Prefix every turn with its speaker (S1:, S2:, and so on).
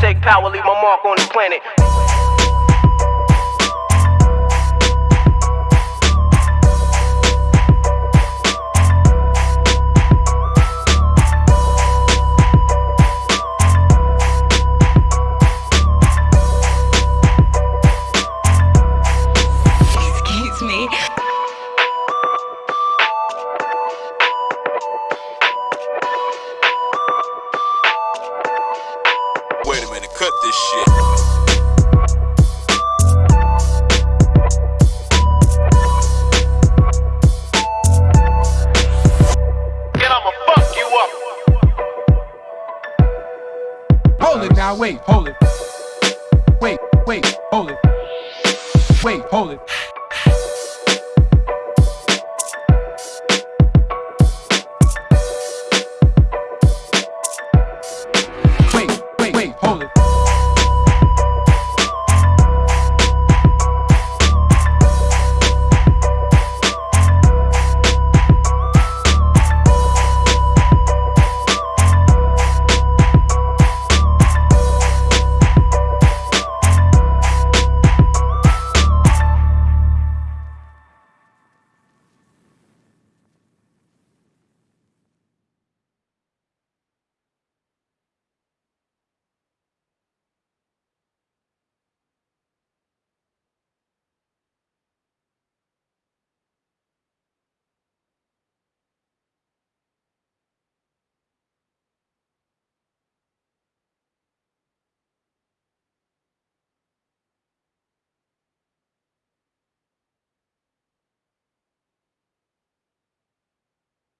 S1: take power, leave my mark on the planet.
S2: Excuse me.
S3: Cut this shit.
S1: I'ma fuck you up.
S4: Hold it now, wait, hold it. Wait, wait, hold it. Wait, hold it.